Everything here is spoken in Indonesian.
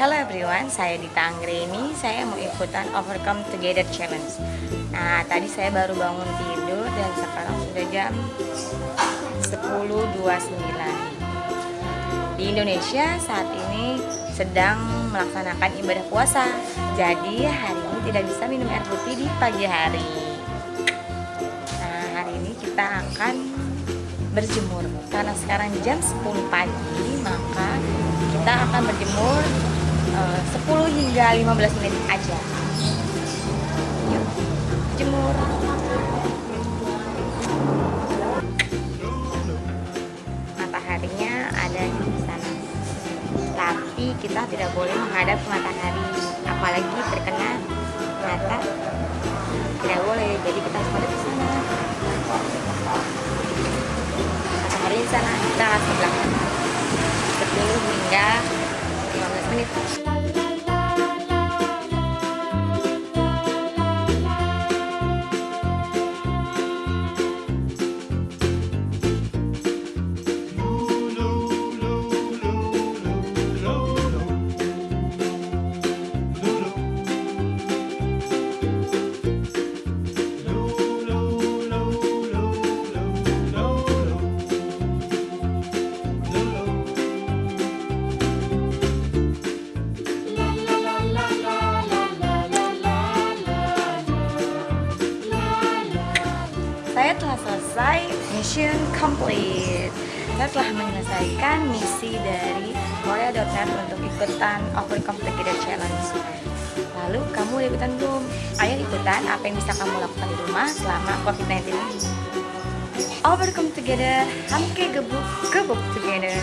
Hello everyone, saya Dita Anggreni. Saya mau ikutan Overcome Together Challenge. Nah, tadi saya baru bangun tidur dan sekarang sudah jam 10.29. Di Indonesia saat ini sedang melaksanakan ibadah puasa. Jadi hari ini tidak bisa minum air putih di pagi hari. Nah, hari ini kita akan berjemur karena sekarang jam 10 pagi maka kita akan berjemur 10 hingga 15 menit aja. Yuk jemur. Mataharinya ada di sana. Tapi kita tidak boleh menghadap ke matahari apalagi terkena mata. Tidak boleh jadi kita harus ke sana. Matahari di sana kita harus belakang. 10 hingga 15 menit saya telah selesai mission complete. Saya telah menyelesaikan misi dari Korea.net untuk ikutan Overcome Together Challenge. Lalu kamu udah ikutan belum? ayo ikutan apa yang bisa kamu lakukan di rumah selama COVID-19 ini. Overcome Together, hamke gebuk, gebuk together